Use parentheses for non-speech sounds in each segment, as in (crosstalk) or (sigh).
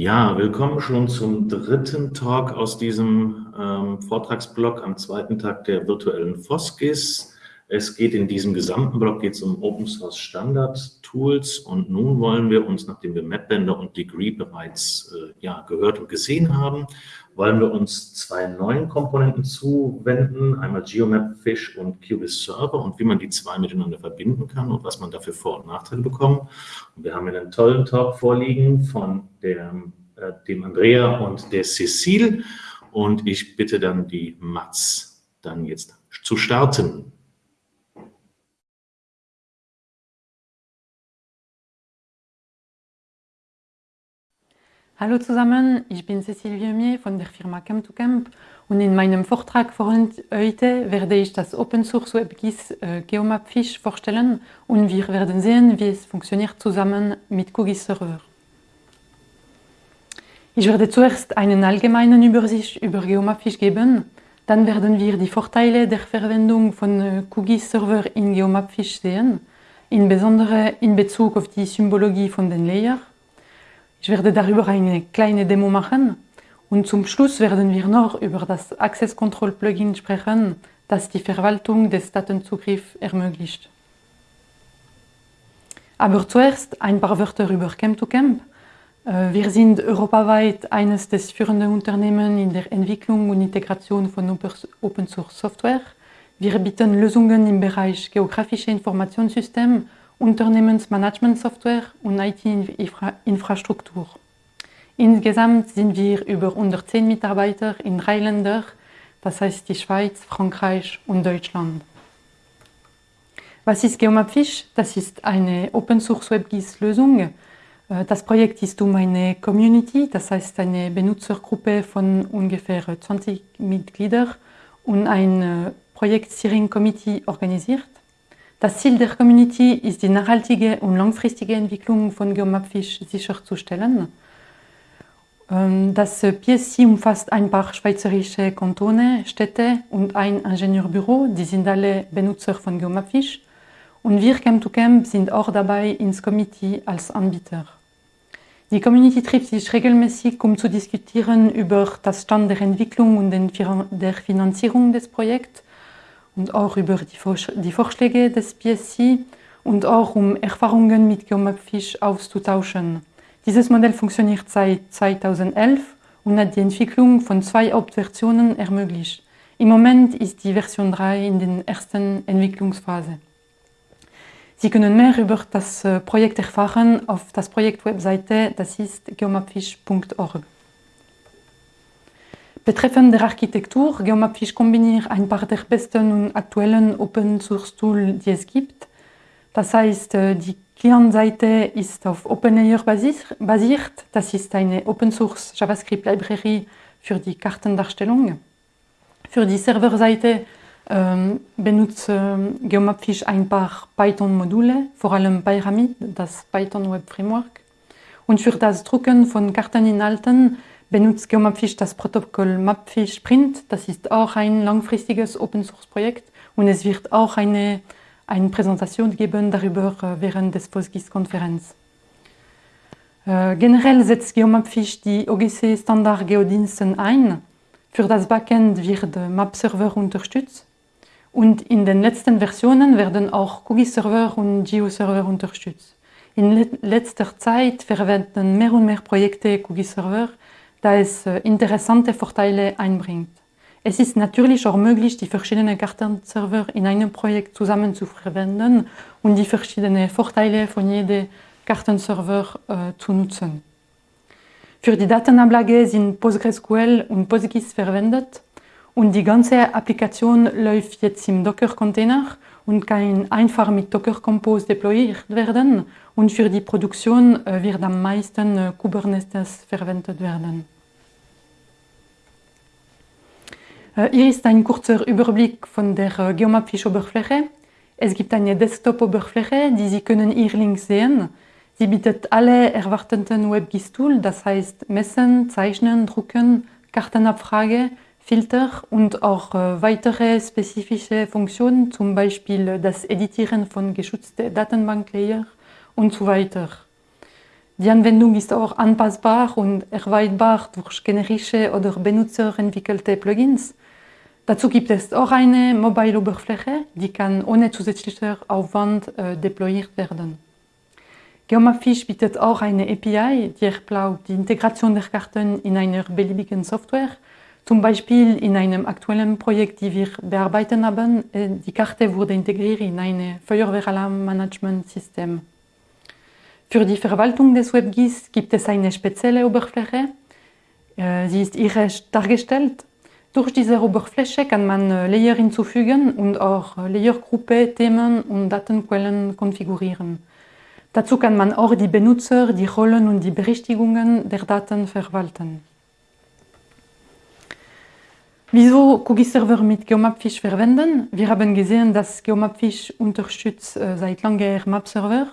Ja, willkommen schon zum dritten Talk aus diesem ähm, Vortragsblock am zweiten Tag der virtuellen FOSGIS. Es geht in diesem gesamten Block geht's um Open Source Standard Tools und nun wollen wir uns, nachdem wir MapBender und Degree bereits äh, ja, gehört und gesehen haben, wollen wir uns zwei neuen Komponenten zuwenden, einmal GeoMap Fish und QGIS Server und wie man die zwei miteinander verbinden kann und was man dafür Vor- und Nachteile bekommt. Und wir haben hier einen tollen Talk vorliegen von der, äh, dem Andrea und der Cecile und ich bitte dann die Mats dann jetzt zu starten. Hallo zusammen, ich bin Cécile Vieumier von der Firma Camp2Camp und in meinem Vortrag von heute werde ich das Open Source WebGIS äh, GeomapFish vorstellen und wir werden sehen, wie es funktioniert zusammen mit QGIS Server. Ich werde zuerst einen allgemeinen Übersicht über GeomapFish geben, dann werden wir die Vorteile der Verwendung von äh, QGIS Server in GeomapFish sehen, insbesondere in Bezug auf die Symbologie von den Layers ich werde darüber eine kleine Demo machen und zum Schluss werden wir noch über das Access Control Plugin sprechen, das die Verwaltung des Datenzugriffs ermöglicht. Aber zuerst ein paar Wörter über Camp2Camp. Äh, wir sind europaweit eines des führenden Unternehmen in der Entwicklung und Integration von Open Source Software. Wir bieten Lösungen im Bereich geografische Informationssysteme Unternehmensmanagementsoftware und IT-Infrastruktur. Insgesamt sind wir über 110 Mitarbeiter in drei Ländern, das heißt die Schweiz, Frankreich und Deutschland. Was ist GeoMapFish? Das ist eine Open-Source WebGIS-Lösung. Äh, das Projekt ist um eine Community, das heißt eine Benutzergruppe von ungefähr 20 Mitgliedern und ein äh, Projekt-Steering-Committee organisiert. Das Ziel der Community ist die nachhaltige und langfristige Entwicklung von Geomapfish sicherzustellen. Ähm, das PSC umfasst ein paar schweizerische Kantone, Städte und ein Ingenieurbüro, die sind alle Benutzer von Geomapfish. Und wir Camp2Camp sind auch dabei ins Committee als Anbieter. Die Community trifft sich regelmäßig, um zu diskutieren über das Stand der Entwicklung und der Finanzierung des Projekts und auch über die, die Vorschläge des PSC und auch um Erfahrungen mit GeoMapFish auszutauschen. Dieses Modell funktioniert seit 2011 und hat die Entwicklung von zwei Hauptversionen ermöglicht. Im Moment ist die Version 3 in der ersten Entwicklungsphase. Sie können mehr über das äh, Projekt erfahren auf das Projekt-Webseite, das ist geomapfish.org. Betreffend der Architektur, GeoMapFish kombiniert ein paar der besten und aktuellen Open-Source-Tools, die es gibt. Das heißt, äh, die Client-Seite ist auf OpenLayer basiert. Das ist eine Open-Source JavaScript-Library für die Kartendarstellung. Für die Serverseite ähm, benutzt äh, GeoMapFish ein paar Python-Module, vor allem Pyramid, das Python Web Framework. Und für das Drucken von Karteninhalten benutzt GeoMapFish das Protokoll Mapfish Print. Das ist auch ein langfristiges Open-Source-Projekt und es wird auch eine, eine Präsentation geben darüber äh, während des PostGIS-Konferenz. Äh, generell setzt GeoMapFish die OGC-Standard Geodiensten ein. Für das Backend wird MapServer unterstützt. Und in den letzten Versionen werden auch QGIS-Server und GeoServer unterstützt. In letzter Zeit verwenden mehr und mehr Projekte QGIS-Server, da es äh, interessante Vorteile einbringt. Es ist natürlich auch möglich, die verschiedenen Kartenserver in einem Projekt zusammen zu verwenden und die verschiedenen Vorteile von jedem Kartenserver äh, zu nutzen. Für die Datenablage sind PostgreSQL und PostGIS verwendet und die ganze Applikation läuft jetzt im Docker-Container und kann einfach mit Docker Compose deployiert werden und für die Produktion äh, wird am meisten äh, Kubernetes verwendet werden. Äh, hier ist ein kurzer Überblick von der GeoMapFish-Oberfläche. Es gibt eine Desktop-Oberfläche, die Sie können hier links sehen. Sie bietet alle erwarteten WebGIS-Tools, das heißt Messen, Zeichnen, Drucken, Kartenabfrage, Filter und auch weitere spezifische Funktionen, zum Beispiel das Editieren von geschützten Datenbanklayer und so weiter. Die Anwendung ist auch anpassbar und erweiterbar durch generische oder benutzerentwickelte Plugins. Dazu gibt es auch eine Mobile-Oberfläche, die kann ohne zusätzlicher Aufwand äh, deployiert werden. Geomapfish bietet auch eine API, die erlaubt die Integration der Karten in einer beliebigen Software. Zum Beispiel in einem aktuellen Projekt, die wir bearbeiten haben, äh, die Karte wurde integriert in ein Feuerwehralarm-Management-System. Für die Verwaltung des WebGIS gibt es eine spezielle Oberfläche. Äh, sie ist irisch dargestellt. Durch diese Oberfläche kann man äh, Layer hinzufügen und auch äh, Layergruppe, Themen und Datenquellen konfigurieren. Dazu kann man auch die Benutzer, die Rollen und die Berichtigungen der Daten verwalten. Wieso QGIS Server mit Geomapfish verwenden? Wir haben gesehen, dass Geomapfish unterstützt seit langem Map-Server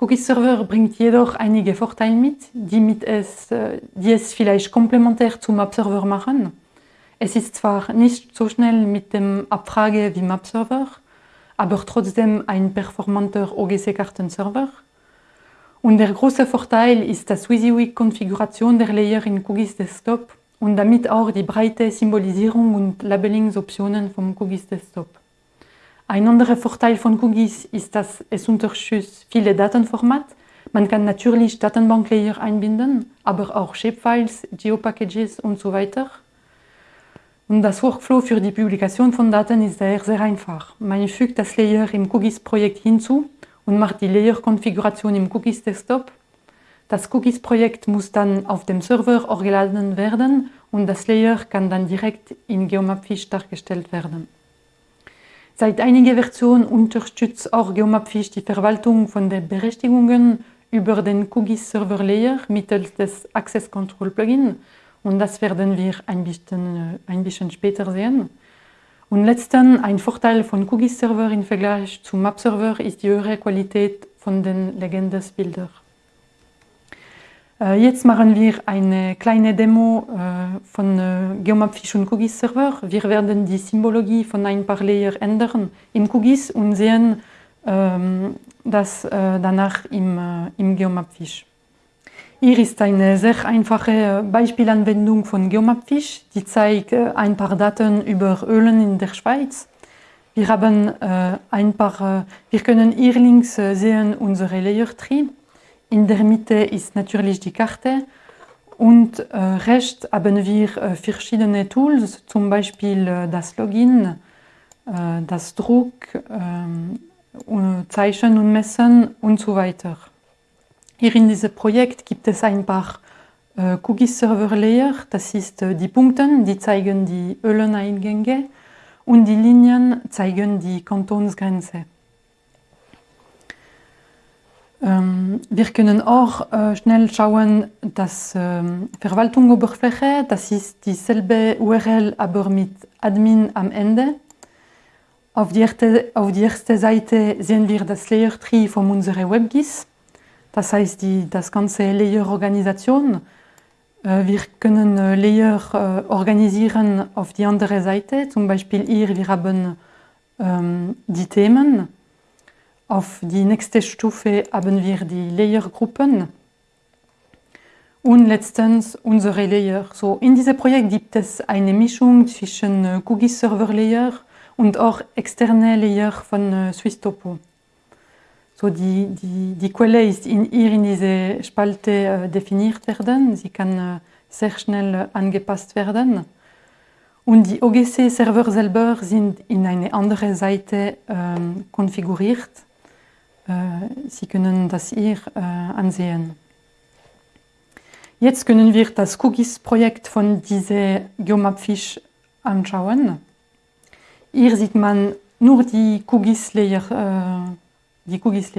Cookie Server bringt jedoch einige Vorteile mit, die, mit es, äh, die es vielleicht komplementär zum Map-Server machen. Es ist zwar nicht so schnell mit dem Abfrage wie Map-Server, aber trotzdem ein performanter OGC-Kartenserver. Und der große Vorteil ist die WYSIWYG-Konfiguration der Layer in QGIS Desktop und damit auch die breite Symbolisierung und Labellingsoptionen vom QGIS Desktop. Ein anderer Vorteil von QGIS ist, dass es unterstützt viele Datenformate. Man kann natürlich Datenbanklayer einbinden, aber auch Shapefiles, Geopackages und so weiter. Und das Workflow für die Publikation von Daten ist daher sehr einfach. Man fügt das Layer im QGIS-Projekt hinzu und macht die Layer-Konfiguration im QGIS-Desktop. Das QGIS-Projekt muss dann auf dem Server hochgeladen werden und das Layer kann dann direkt in Geomapfish dargestellt werden. Seit einiger Version unterstützt auch Geomapfish die Verwaltung von den Berechtigungen über den QGIS Server Layer mittels des Access Control Plugin und das werden wir ein bisschen, äh, ein bisschen später sehen. Und letztens, ein Vorteil von QGIS Server im Vergleich zum Map Server ist die höhere Qualität von den Legendes-Bildern. Äh, jetzt machen wir eine kleine Demo äh, von Geomapfish und QGIS Server. Wir werden die Symbologie von ein paar Layer ändern im QGIS und sehen ähm, das danach im, im Geomapfish. Hier ist eine sehr einfache Beispielanwendung von Geomapfish, die zeigt ein paar Daten über Ölen in der Schweiz. Wir, haben, ein paar, wir können hier links sehen unsere Layer Tree in der Mitte ist natürlich die Karte und äh, rechts haben wir äh, verschiedene Tools, zum Beispiel äh, das Login, äh, das Druck, ähm, Zeichen und Messen und so weiter. Hier in diesem Projekt gibt es ein paar äh, QGIS Server Layer, das ist äh, die Punkte, die zeigen die Öleneingänge und die Linien zeigen die Kantonsgrenze. Ähm, wir können auch äh, schnell schauen, dass ähm, Verwaltungsoberfläche, das ist dieselbe URL, aber mit Admin am Ende. Auf die, erste, auf die erste Seite sehen wir das Layer Tree von unserer WebGIS, das heißt die, das ganze Layer-Organisation. Äh, wir können äh, Layer äh, organisieren auf die andere Seite, zum Beispiel hier, wir haben ähm, die Themen. Auf die nächste Stufe haben wir die Layergruppen und letztens unsere Layer. So, in diesem Projekt gibt es eine Mischung zwischen QGIS äh, Server Layer und auch externe Layer von SwissTopo. So, die, die, die Quelle ist in, hier in dieser Spalte äh, definiert werden. Sie kann äh, sehr schnell äh, angepasst werden. Und die OGC-Server selber sind in eine andere Seite ähm, konfiguriert. Äh, Sie können das hier äh, ansehen. Jetzt können wir das QGIS-Projekt von diesem Geomapfish anschauen. Hier sieht man nur die QGIS-Layer. Äh, QGIS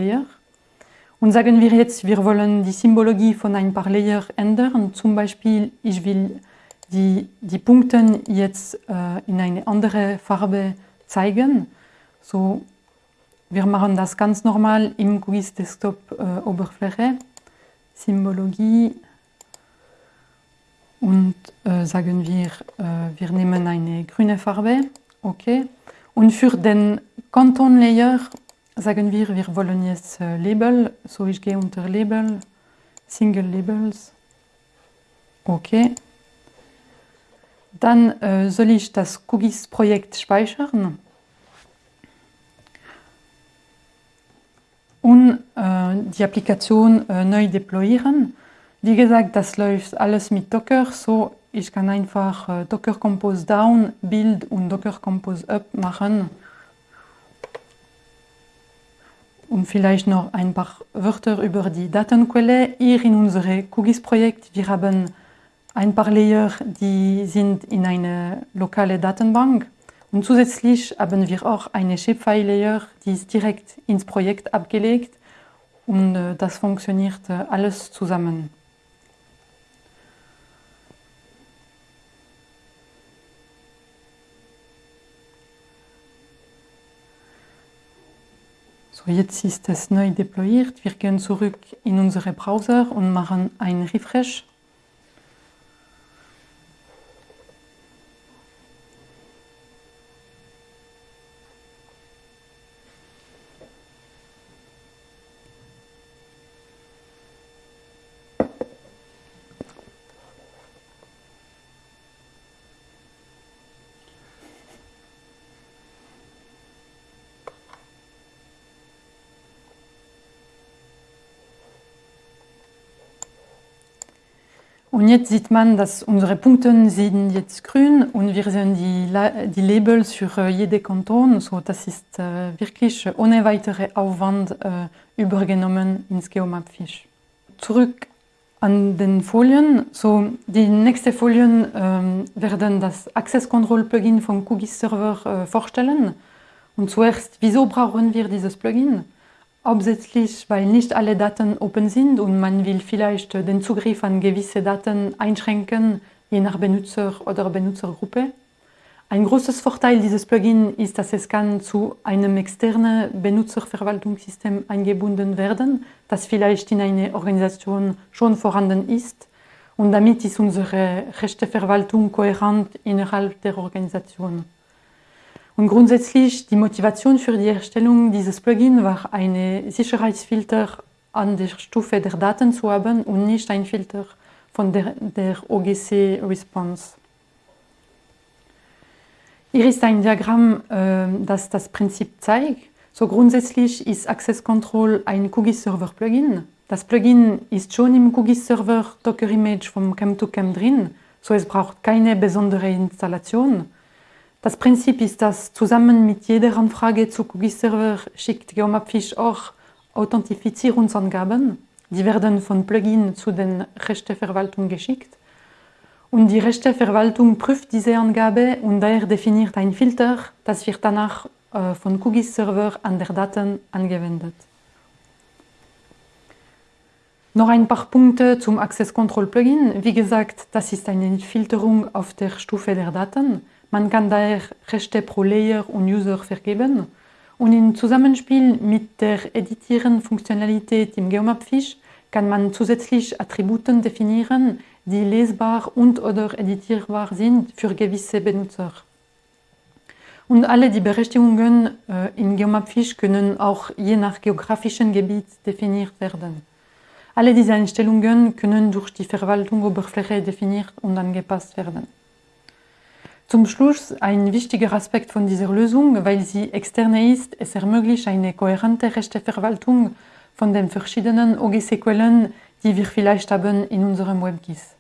Und sagen wir jetzt, wir wollen die Symbologie von ein paar Layer ändern. Zum Beispiel, ich will die, die Punkte jetzt äh, in eine andere Farbe zeigen. So wir machen das ganz normal im Quiz Desktop äh, Oberfläche, Symbologie und äh, sagen wir, äh, wir nehmen eine grüne Farbe, okay. Und für den Kanton Layer sagen wir, wir wollen jetzt äh, Label, so ich gehe unter Label, Single Labels. Okay. Dann äh, soll ich das QGIS-Projekt speichern und äh, die Applikation äh, neu deployieren. Wie gesagt, das läuft alles mit Docker, so ich kann einfach äh, Docker Compose Down, Build und Docker Compose Up machen. Und vielleicht noch ein paar Wörter über die Datenquelle. Hier in unserem QGIS-Projekt, wir haben ein paar Layer, die sind in eine lokale Datenbank. Und zusätzlich haben wir auch eine Shapefile-Layer, die ist direkt ins Projekt abgelegt und äh, das funktioniert äh, alles zusammen. Jetzt ist es neu deployiert. Wir gehen zurück in unsere Browser und machen einen Refresh. Und jetzt sieht man, dass unsere Punkte sind jetzt grün und wir sehen die, die Labels für jede Kanton. So, das ist äh, wirklich ohne weitere Aufwand äh, übergenommen ins Geomapfish. Zurück an den Folien. So, die nächsten Folien äh, werden das Access Control Plugin vom QGIS Server äh, vorstellen. Und zuerst, wieso brauchen wir dieses Plugin? Hauptsächlich, weil nicht alle Daten open sind und man will vielleicht den Zugriff an gewisse Daten einschränken, je nach Benutzer oder Benutzergruppe. Ein großes Vorteil dieses Plugin ist, dass es kann zu einem externen Benutzerverwaltungssystem eingebunden werden, das vielleicht in einer Organisation schon vorhanden ist. Und damit ist unsere Rechteverwaltung kohärent innerhalb der Organisation. Und grundsätzlich die Motivation für die Erstellung dieses Plugin war, eine Sicherheitsfilter an der Stufe der Daten zu haben und nicht ein Filter von der, der OGC Response. Hier ist ein Diagramm, äh, das das Prinzip zeigt. So grundsätzlich ist Access Control ein QGIS Server Plugin. Das Plugin ist schon im QGIS Server Docker Image vom Chem2Chem drin, so es braucht keine besondere Installation. Das Prinzip ist, dass zusammen mit jeder Anfrage zu QGIS-Server schickt Geomapfish auch Authentifizierungsangaben. Die werden von Plugin zu den Rechteverwaltung geschickt. Und die Rechteverwaltung prüft diese Angabe und daher definiert ein Filter, das wird danach äh, von QGIS-Server an der Daten angewendet. Noch ein paar Punkte zum Access Control Plugin. Wie gesagt, das ist eine Filterung auf der Stufe der Daten. Man kann daher Rechte pro Layer und User vergeben. Und im Zusammenspiel mit der Editieren-Funktionalität im Geomapfish kann man zusätzlich Attributen definieren, die lesbar und oder editierbar sind für gewisse Benutzer. Und alle die Berechtigungen äh, in Geomapfish können auch je nach geografischem Gebiet definiert werden. Alle diese Einstellungen können durch die Verwaltung-Oberfläche definiert und angepasst werden. Zum Schluss ein wichtiger Aspekt von dieser Lösung, weil sie externe ist, es ermöglicht eine kohärente Rechteverwaltung von den verschiedenen OGC-Quellen, die wir vielleicht haben in unserem WebGIS.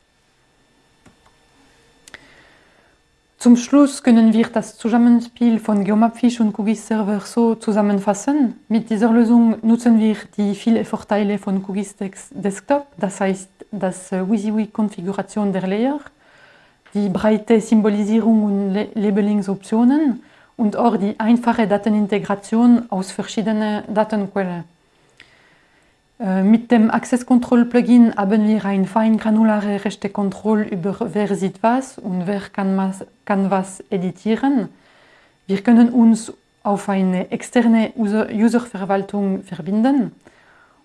Zum Schluss können wir das Zusammenspiel von Geomapfish und QGIS Server so zusammenfassen. Mit dieser Lösung nutzen wir die vielen Vorteile von QGIS Desktop, das heißt das WYSIWYG-Konfiguration der Layer, die breite Symbolisierung und Labelingsoptionen und auch die einfache Datenintegration aus verschiedenen Datenquellen. Äh, mit dem Access Control Plugin haben wir eine fein granulare rechte Kontrolle über wer sieht was und wer kann was, kann was editieren. Wir können uns auf eine externe Userverwaltung verbinden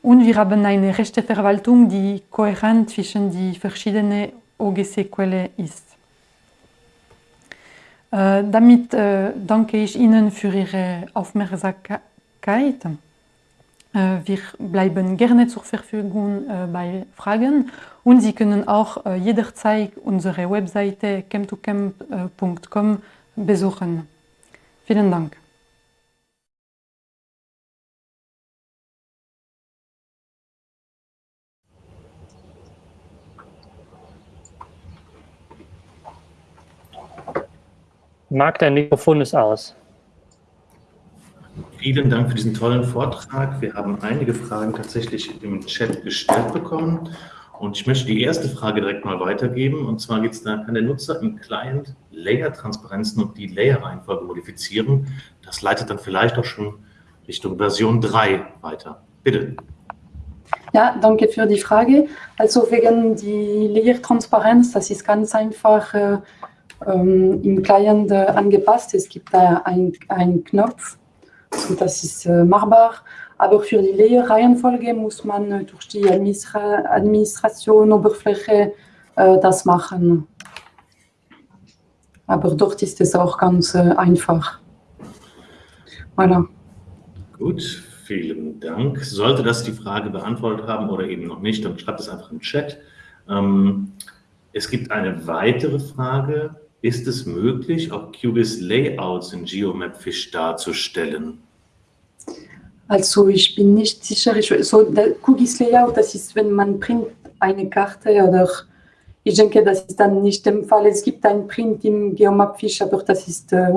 und wir haben eine rechte Verwaltung, die kohärent zwischen die verschiedenen OGC-Quellen ist. Äh, damit äh, danke ich Ihnen für Ihre Aufmerksamkeit. Äh, wir bleiben gerne zur Verfügung bei Fragen und Sie können auch jederzeit unsere Webseite camp2camp.com besuchen. Vielen Dank. Marc, dein Mikrofon ist aus. Vielen Dank für diesen tollen Vortrag. Wir haben einige Fragen tatsächlich im Chat gestellt bekommen. Und ich möchte die erste Frage direkt mal weitergeben. Und zwar geht es da, kann der Nutzer im Client Layer-Transparenzen und die Layer-Reihenfolge modifizieren. Das leitet dann vielleicht auch schon Richtung Version 3 weiter. Bitte. Ja, danke für die Frage. Also wegen die Layer-Transparenz, das ist ganz einfach äh, ähm, im Client äh, angepasst. Es gibt da einen Knopf, so das ist äh, machbar. Aber für die Layer-Reihenfolge muss man äh, durch die Administra Administration, Oberfläche äh, das machen. Aber dort ist es auch ganz äh, einfach. Voilà. Gut, vielen Dank. Sollte das die Frage beantwortet haben oder eben noch nicht, dann schreibt es einfach im Chat. Ähm, es gibt eine weitere Frage ist es möglich, auch QGIS Layouts in GeoMapFish darzustellen? Also ich bin nicht sicher, ich, so der QGIS Layout, das ist, wenn man print eine Karte oder ich denke, das ist dann nicht der Fall. Es gibt ein Print im GeoMapFish, aber das ist äh,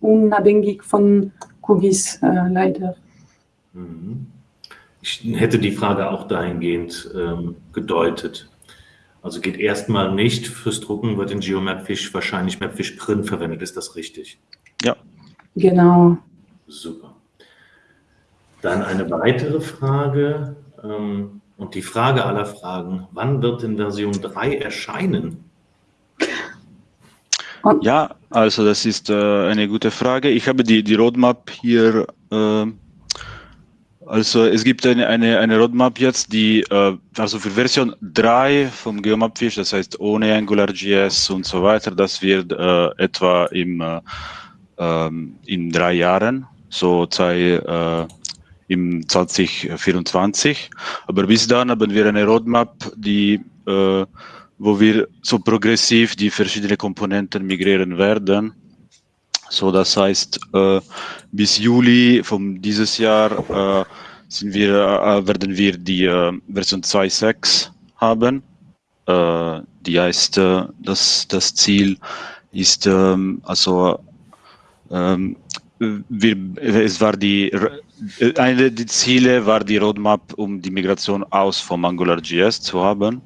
unabhängig von QGIS äh, leider. Mhm. Ich hätte die Frage auch dahingehend ähm, gedeutet. Also geht erstmal nicht fürs Drucken, wird in GeoMapFish wahrscheinlich Mapfish Print verwendet. Ist das richtig? Ja. Genau. Super. Dann eine weitere Frage ähm, und die Frage aller Fragen. Wann wird in Version 3 erscheinen? Ja, also das ist äh, eine gute Frage. Ich habe die, die Roadmap hier äh, also es gibt eine, eine, eine Roadmap jetzt, die äh, also für Version 3 vom Geomapfish, das heißt ohne AngularJS und so weiter, das wird äh, etwa im, äh, ähm, in drei Jahren, so sei äh, im 2024. Aber bis dann haben wir eine Roadmap, die äh, wo wir so progressiv die verschiedenen Komponenten migrieren werden. So, das heißt, äh, bis Juli von dieses Jahr äh, sind wir, äh, werden wir die äh, Version 2.6 haben. Äh, die heißt, äh, das, das Ziel ist, ähm, also, ähm, wir, es war die, eine der Ziele war die Roadmap, um die Migration aus vom AngularJS zu haben.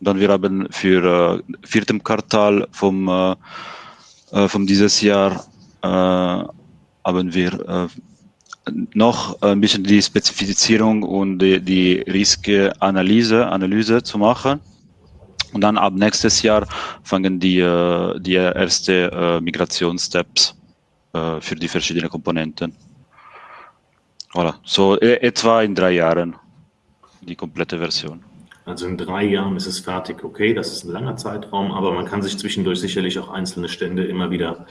Dann wir haben für äh, vierten Quartal vom, äh, vom dieses Jahr haben wir äh, noch ein bisschen die Spezifizierung und die, die Risikoanalyse Analyse zu machen. Und dann ab nächstes Jahr fangen die, die erste Migrationssteps für die verschiedenen Komponenten. Voilà. So e, etwa in drei Jahren die komplette Version. Also in drei Jahren ist es fertig, okay, das ist ein langer Zeitraum, aber man kann sich zwischendurch sicherlich auch einzelne Stände immer wieder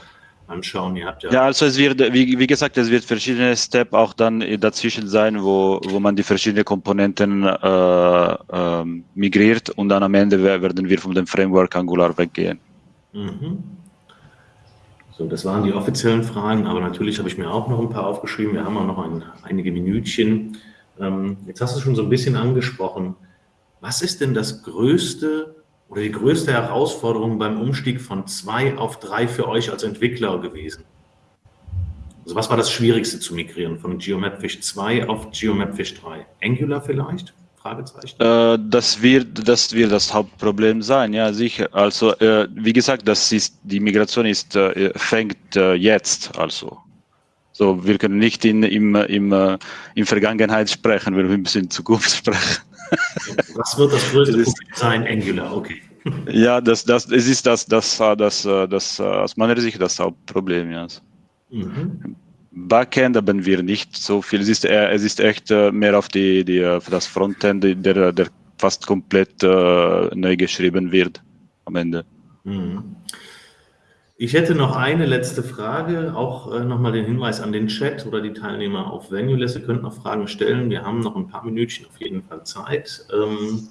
anschauen. Ihr habt ja, ja also es wird, wie, wie gesagt, es wird verschiedene Steps auch dann dazwischen sein, wo, wo man die verschiedenen Komponenten äh, äh, migriert und dann am Ende werden wir von dem Framework Angular weggehen. Mhm. So, das waren die offiziellen Fragen, aber natürlich habe ich mir auch noch ein paar aufgeschrieben. Wir haben auch noch ein, einige Minütchen. Ähm, jetzt hast du schon so ein bisschen angesprochen. Was ist denn das größte oder die größte Herausforderung beim Umstieg von zwei auf drei für euch als Entwickler gewesen? Also was war das Schwierigste zu migrieren von GeoMapFish 2 auf GeoMapFish 3? Angular vielleicht? Äh, das, wird, das wird das Hauptproblem sein, ja sicher. Also äh, wie gesagt, das ist, die Migration ist, äh, fängt äh, jetzt, also. So, wir können nicht in, im, im, äh, in Vergangenheit sprechen, wir bisschen in Zukunft (laughs) sprechen. Was wird das größte das Problem sein? Angular, okay. Ja, das, das, es ist das, das, das, das, das aus meiner Sicht das Hauptproblem. Ja. Mhm. Backend haben wir nicht so viel. Es ist, es ist echt äh, mehr auf die, die, für das Frontend, der, der fast komplett uh, neu geschrieben wird am Ende. Mhm. Ich hätte noch eine letzte Frage, auch äh, nochmal den Hinweis an den Chat oder die Teilnehmer auf Venuless. Ihr könnt noch Fragen stellen. Wir haben noch ein paar Minütchen auf jeden Fall Zeit. Ähm,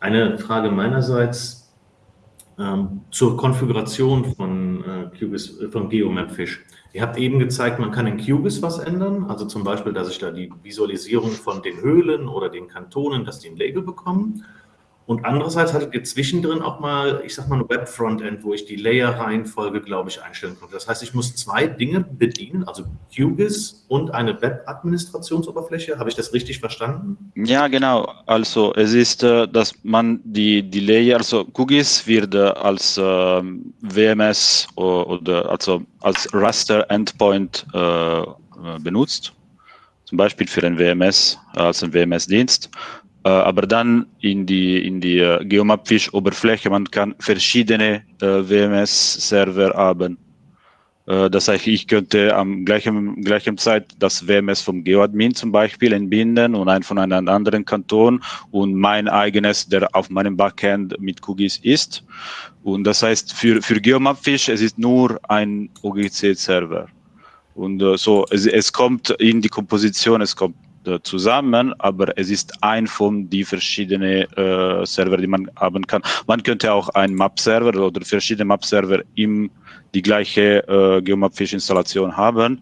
eine Frage meinerseits ähm, zur Konfiguration von, äh, QGIS, äh, von GeoMapFish. Ihr habt eben gezeigt, man kann in QGIS was ändern, also zum Beispiel, dass ich da die Visualisierung von den Höhlen oder den Kantonen, dass die ein Label bekommen. Und andererseits hattet ihr zwischendrin auch mal, ich sag mal, ein Web-Frontend, wo ich die Layer-Reihenfolge, glaube ich, einstellen konnte. Das heißt, ich muss zwei Dinge bedienen, also QGIS und eine Web-Administrationsoberfläche. Habe ich das richtig verstanden? Ja, genau. Also es ist, äh, dass man die, die Layer, also QGIS wird äh, als ähm, WMS oder also als Raster-Endpoint äh, benutzt. Zum Beispiel für ein WMS, als ein WMS-Dienst. Äh, aber dann in die, in die äh, Geomapfish-Oberfläche, man kann verschiedene äh, WMS-Server haben. Das heißt, ich könnte am gleichen, gleichen Zeit das WMS vom GeoAdmin zum Beispiel entbinden und ein von einem anderen Kanton und mein eigenes, der auf meinem Backend mit QGIS ist. Und das heißt, für, für GeoMapfish, es ist nur ein OGC-Server. Und so, es, es kommt in die Komposition, es kommt zusammen, aber es ist ein von die verschiedenen äh, Server, die man haben kann. Man könnte auch einen Map-Server oder verschiedene Map-Server im die gleiche äh, Geomapfish-Installation haben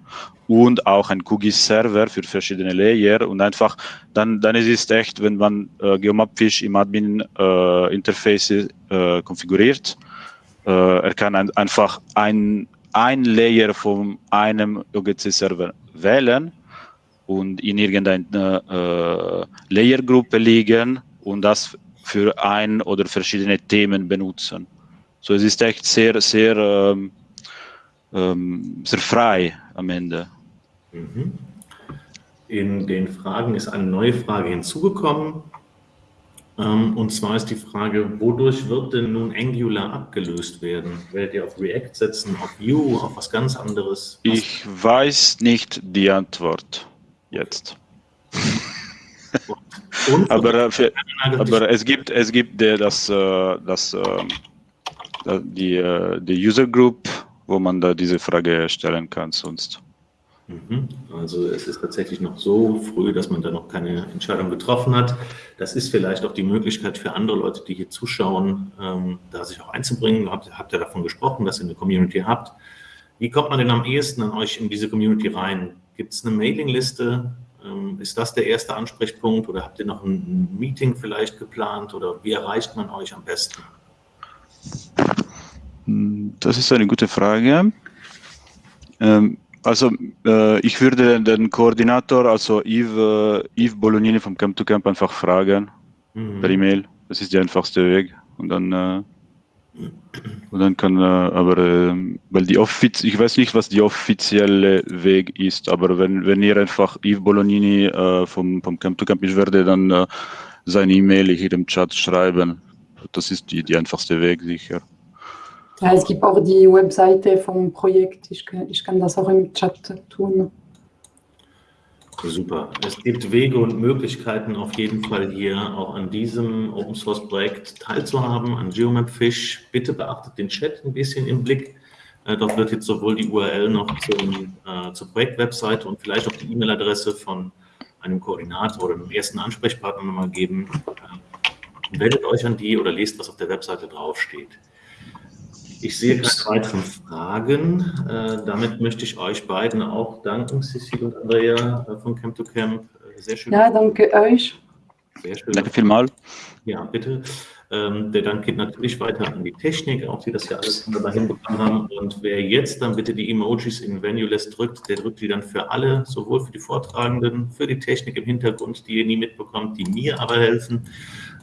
und auch ein QGIS-Server für verschiedene Layer und einfach dann dann ist es echt, wenn man äh, Geomapfish im Admin-Interface äh, äh, konfiguriert, äh, er kann ein, einfach ein ein Layer von einem OGC-Server wählen und in irgendeiner äh, Layergruppe liegen und das für ein oder verschiedene Themen benutzen. So es ist echt sehr, sehr, ähm, ähm, sehr frei am Ende. Mhm. In den Fragen ist eine neue Frage hinzugekommen. Ähm, und zwar ist die Frage, wodurch wird denn nun Angular abgelöst werden? Werdet ihr auf React setzen, auf Vue, auf was ganz anderes? Was? Ich weiß nicht die Antwort jetzt. aber, äh, für, aber es gibt es gibt das äh, das äh, die die User Group, wo man da diese Frage stellen kann sonst. Mhm. Also es ist tatsächlich noch so früh, dass man da noch keine Entscheidung getroffen hat. Das ist vielleicht auch die Möglichkeit für andere Leute, die hier zuschauen, ähm, da sich auch einzubringen. Habt, habt ihr davon gesprochen, dass ihr eine Community habt? Wie kommt man denn am ehesten an euch in diese Community rein? Gibt es eine Mailingliste? Ähm, ist das der erste Ansprechpunkt oder habt ihr noch ein Meeting vielleicht geplant oder wie erreicht man euch am besten? Das ist eine gute Frage. Ähm, also äh, ich würde den Koordinator, also Yves, äh, Yves Bolognini vom Camp to Camp einfach fragen mhm. per E-Mail. Das ist der einfachste Weg. Und dann äh, und dann kann, aber, äh, weil die offiz ich weiß nicht, was die offizielle Weg ist, aber wenn, wenn ihr einfach Yves Bolognini äh, vom, vom Camp to Camp, ich werde dann äh, seine E-Mail hier im Chat schreiben. Das ist die, die einfachste Weg, sicher. Ja, es gibt auch die Webseite vom Projekt. Ich ich kann das auch im Chat tun. Super. Es gibt Wege und Möglichkeiten auf jeden Fall hier auch an diesem Open Source Projekt teilzuhaben, an GeoMapFish. Bitte beachtet den Chat ein bisschen im Blick. Äh, dort wird jetzt sowohl die URL noch zum, äh, zur Projektwebseite und vielleicht auch die E-Mail-Adresse von einem Koordinator oder einem ersten Ansprechpartner nochmal geben. Äh, meldet euch an die oder lest, was auf der Webseite draufsteht. Ich sehe keine weiteren Fragen. Äh, damit möchte ich euch beiden auch danken, Cecil und Andrea äh, von Camp to Camp. Äh, sehr schön. Ja, danke euch. Sehr schön. Danke vielmals. Ja, bitte. Ähm, der Dank geht natürlich weiter an die Technik, auch die das ja alles wunderbar hinbekommen haben. Und wer jetzt dann bitte die Emojis in Venuless drückt, der drückt die dann für alle, sowohl für die Vortragenden, für die Technik im Hintergrund, die ihr nie mitbekommt, die mir aber helfen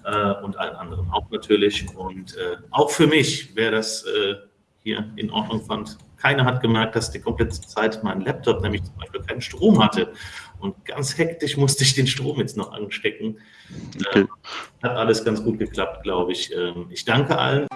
äh, und allen anderen auch natürlich. Und äh, auch für mich, wer das äh, hier in Ordnung fand, keiner hat gemerkt, dass die komplette Zeit mein Laptop nämlich zum Beispiel keinen Strom hatte. Und ganz hektisch musste ich den Strom jetzt noch anstecken. Okay. Äh, hat alles ganz gut geklappt, glaube ich. Ähm, ich danke allen.